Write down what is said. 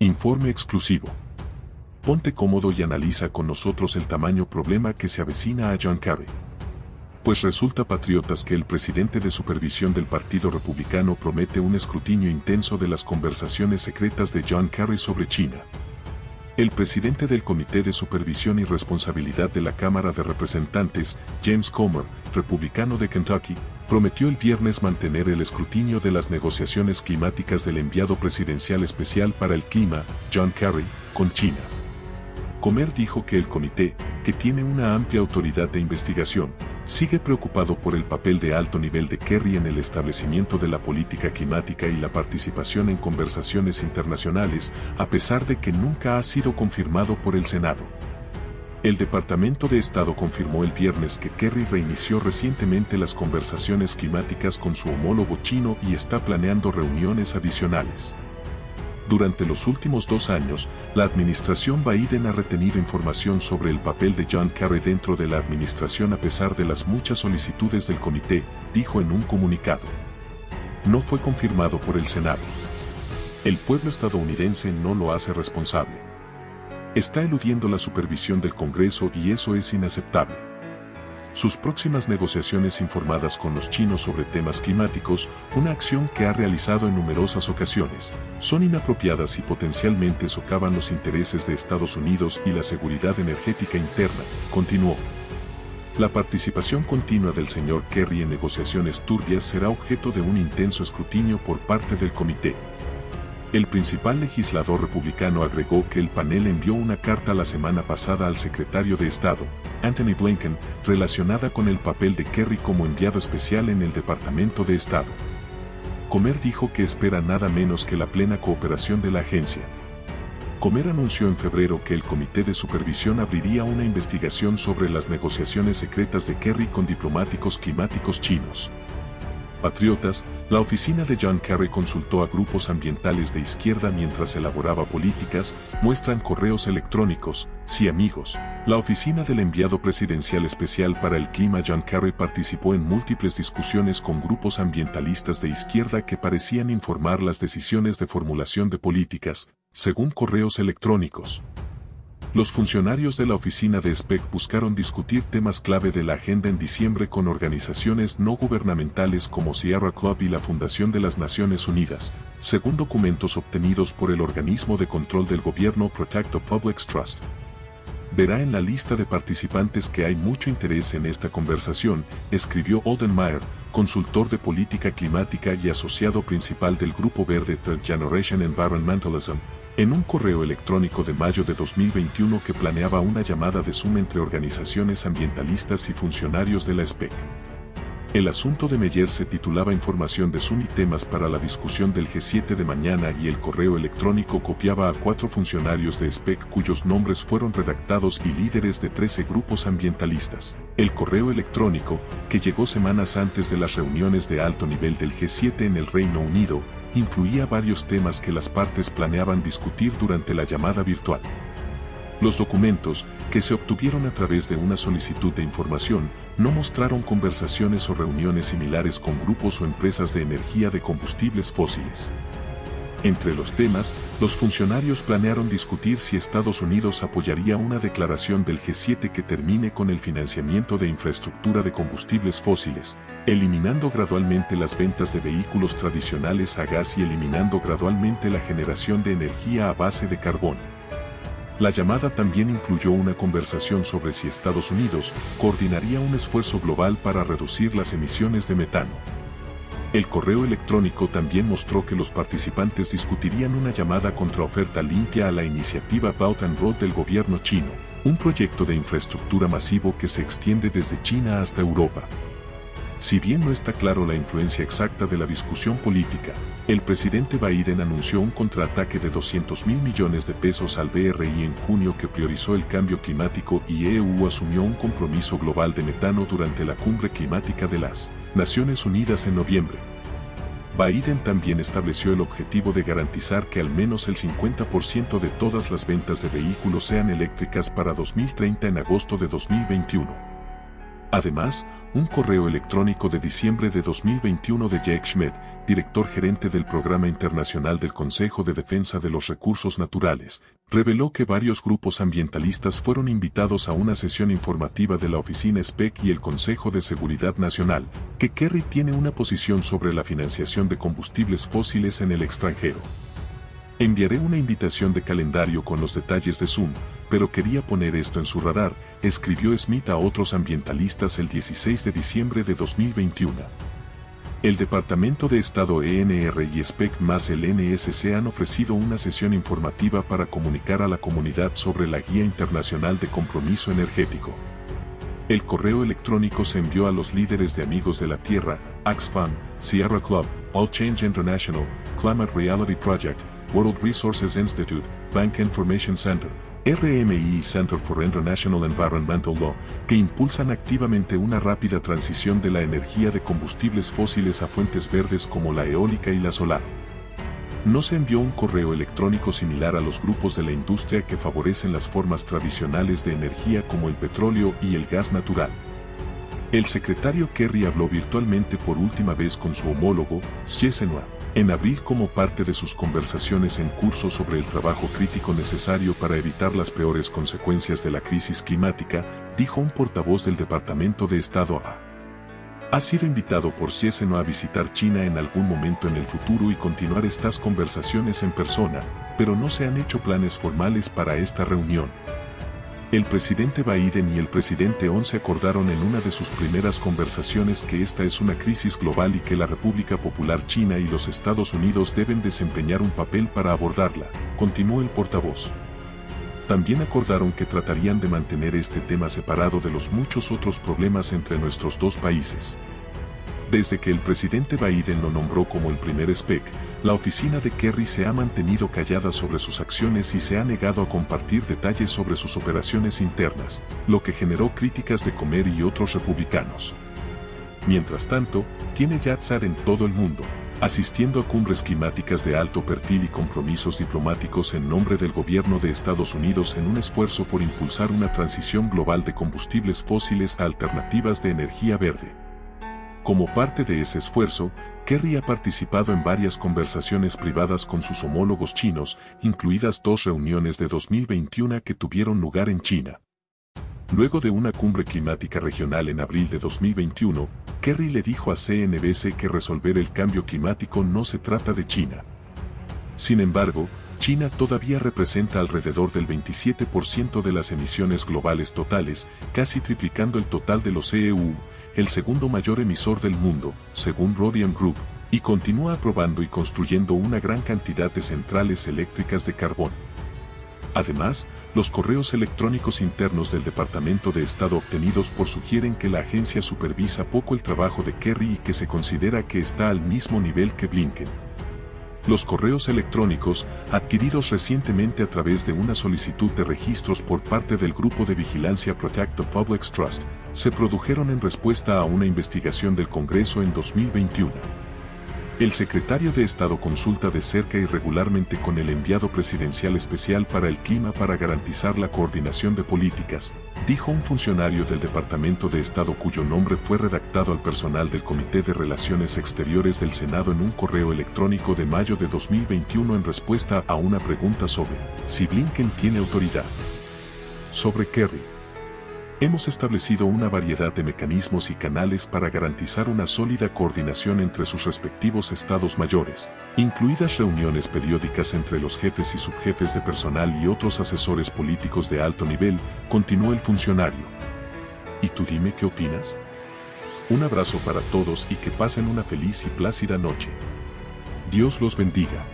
Informe exclusivo. Ponte cómodo y analiza con nosotros el tamaño problema que se avecina a John Kerry. Pues resulta patriotas que el presidente de supervisión del Partido Republicano promete un escrutinio intenso de las conversaciones secretas de John Kerry sobre China. El presidente del Comité de Supervisión y Responsabilidad de la Cámara de Representantes, James Comer, republicano de Kentucky, prometió el viernes mantener el escrutinio de las negociaciones climáticas del enviado presidencial especial para el clima, John Kerry, con China. Comer dijo que el comité, que tiene una amplia autoridad de investigación, sigue preocupado por el papel de alto nivel de Kerry en el establecimiento de la política climática y la participación en conversaciones internacionales, a pesar de que nunca ha sido confirmado por el Senado. El Departamento de Estado confirmó el viernes que Kerry reinició recientemente las conversaciones climáticas con su homólogo chino y está planeando reuniones adicionales. Durante los últimos dos años, la administración Biden ha retenido información sobre el papel de John Kerry dentro de la administración a pesar de las muchas solicitudes del comité, dijo en un comunicado. No fue confirmado por el Senado. El pueblo estadounidense no lo hace responsable. Está eludiendo la supervisión del Congreso y eso es inaceptable. Sus próximas negociaciones informadas con los chinos sobre temas climáticos, una acción que ha realizado en numerosas ocasiones, son inapropiadas y potencialmente socavan los intereses de Estados Unidos y la seguridad energética interna, continuó. La participación continua del señor Kerry en negociaciones turbias será objeto de un intenso escrutinio por parte del comité. El principal legislador republicano agregó que el panel envió una carta la semana pasada al secretario de Estado, Anthony Blinken, relacionada con el papel de Kerry como enviado especial en el Departamento de Estado. Comer dijo que espera nada menos que la plena cooperación de la agencia. Comer anunció en febrero que el Comité de Supervisión abriría una investigación sobre las negociaciones secretas de Kerry con diplomáticos climáticos chinos. Patriotas, la oficina de John Kerry consultó a grupos ambientales de izquierda mientras elaboraba políticas, muestran correos electrónicos, sí amigos. La oficina del enviado presidencial especial para el clima John Kerry participó en múltiples discusiones con grupos ambientalistas de izquierda que parecían informar las decisiones de formulación de políticas, según correos electrónicos. Los funcionarios de la oficina de SPEC buscaron discutir temas clave de la agenda en diciembre con organizaciones no gubernamentales como Sierra Club y la Fundación de las Naciones Unidas, según documentos obtenidos por el organismo de control del gobierno Protect the Public's Trust. Verá en la lista de participantes que hay mucho interés en esta conversación, escribió Olden Meyer, consultor de política climática y asociado principal del Grupo Verde Third Generation Environmentalism, en un correo electrónico de mayo de 2021 que planeaba una llamada de Zoom entre organizaciones ambientalistas y funcionarios de la SPEC. El asunto de Meyer se titulaba Información de Zoom y temas para la discusión del G7 de mañana y el correo electrónico copiaba a cuatro funcionarios de SPEC cuyos nombres fueron redactados y líderes de 13 grupos ambientalistas. El correo electrónico, que llegó semanas antes de las reuniones de alto nivel del G7 en el Reino Unido, incluía varios temas que las partes planeaban discutir durante la llamada virtual. Los documentos, que se obtuvieron a través de una solicitud de información, no mostraron conversaciones o reuniones similares con grupos o empresas de energía de combustibles fósiles. Entre los temas, los funcionarios planearon discutir si Estados Unidos apoyaría una declaración del G7 que termine con el financiamiento de infraestructura de combustibles fósiles, eliminando gradualmente las ventas de vehículos tradicionales a gas y eliminando gradualmente la generación de energía a base de carbón. La llamada también incluyó una conversación sobre si Estados Unidos coordinaría un esfuerzo global para reducir las emisiones de metano. El correo electrónico también mostró que los participantes discutirían una llamada contra oferta limpia a la iniciativa Belt and Road del gobierno chino, un proyecto de infraestructura masivo que se extiende desde China hasta Europa. Si bien no está claro la influencia exacta de la discusión política, el presidente Biden anunció un contraataque de 200 mil millones de pesos al BRI en junio que priorizó el cambio climático y EU asumió un compromiso global de metano durante la cumbre climática de las Naciones Unidas en noviembre. Biden también estableció el objetivo de garantizar que al menos el 50% de todas las ventas de vehículos sean eléctricas para 2030 en agosto de 2021. Además, un correo electrónico de diciembre de 2021 de Jake Schmidt, director gerente del Programa Internacional del Consejo de Defensa de los Recursos Naturales, reveló que varios grupos ambientalistas fueron invitados a una sesión informativa de la oficina SPEC y el Consejo de Seguridad Nacional, que Kerry tiene una posición sobre la financiación de combustibles fósiles en el extranjero. Enviaré una invitación de calendario con los detalles de Zoom, pero quería poner esto en su radar, escribió Smith a otros ambientalistas el 16 de diciembre de 2021. El Departamento de Estado ENR y SPEC más el NSC han ofrecido una sesión informativa para comunicar a la comunidad sobre la Guía Internacional de Compromiso Energético. El correo electrónico se envió a los líderes de Amigos de la Tierra, Axfam, Sierra Club, All Change International, Climate Reality Project, World Resources Institute, Bank Information Center, RMI y Center for International Environmental Law, que impulsan activamente una rápida transición de la energía de combustibles fósiles a fuentes verdes como la eólica y la solar. No se envió un correo electrónico similar a los grupos de la industria que favorecen las formas tradicionales de energía como el petróleo y el gas natural. El secretario Kerry habló virtualmente por última vez con su homólogo, Chesenoa, en abril como parte de sus conversaciones en curso sobre el trabajo crítico necesario para evitar las peores consecuencias de la crisis climática, dijo un portavoz del Departamento de Estado A. Ha sido invitado por Cieseno a visitar China en algún momento en el futuro y continuar estas conversaciones en persona, pero no se han hecho planes formales para esta reunión. El presidente Biden y el presidente Once acordaron en una de sus primeras conversaciones que esta es una crisis global y que la República Popular China y los Estados Unidos deben desempeñar un papel para abordarla, continuó el portavoz. También acordaron que tratarían de mantener este tema separado de los muchos otros problemas entre nuestros dos países. Desde que el presidente Biden lo nombró como el primer SPEC, la oficina de Kerry se ha mantenido callada sobre sus acciones y se ha negado a compartir detalles sobre sus operaciones internas, lo que generó críticas de Comer y otros republicanos. Mientras tanto, tiene Yatzar en todo el mundo, asistiendo a cumbres climáticas de alto perfil y compromisos diplomáticos en nombre del gobierno de Estados Unidos en un esfuerzo por impulsar una transición global de combustibles fósiles a alternativas de energía verde. Como parte de ese esfuerzo, Kerry ha participado en varias conversaciones privadas con sus homólogos chinos, incluidas dos reuniones de 2021 que tuvieron lugar en China. Luego de una cumbre climática regional en abril de 2021, Kerry le dijo a CNBC que resolver el cambio climático no se trata de China. Sin embargo, China todavía representa alrededor del 27% de las emisiones globales totales, casi triplicando el total de los EU, el segundo mayor emisor del mundo, según Rodian Group, y continúa aprobando y construyendo una gran cantidad de centrales eléctricas de carbón. Además, los correos electrónicos internos del Departamento de Estado obtenidos por sugieren que la agencia supervisa poco el trabajo de Kerry y que se considera que está al mismo nivel que Blinken. Los correos electrónicos, adquiridos recientemente a través de una solicitud de registros por parte del Grupo de Vigilancia Protect the Public's Trust, se produjeron en respuesta a una investigación del Congreso en 2021. El secretario de Estado consulta de cerca y regularmente con el enviado presidencial especial para el clima para garantizar la coordinación de políticas, dijo un funcionario del Departamento de Estado cuyo nombre fue redactado al personal del Comité de Relaciones Exteriores del Senado en un correo electrónico de mayo de 2021 en respuesta a una pregunta sobre si Blinken tiene autoridad. Sobre Kerry. Hemos establecido una variedad de mecanismos y canales para garantizar una sólida coordinación entre sus respectivos estados mayores, incluidas reuniones periódicas entre los jefes y subjefes de personal y otros asesores políticos de alto nivel, continuó el funcionario. ¿Y tú dime qué opinas? Un abrazo para todos y que pasen una feliz y plácida noche. Dios los bendiga.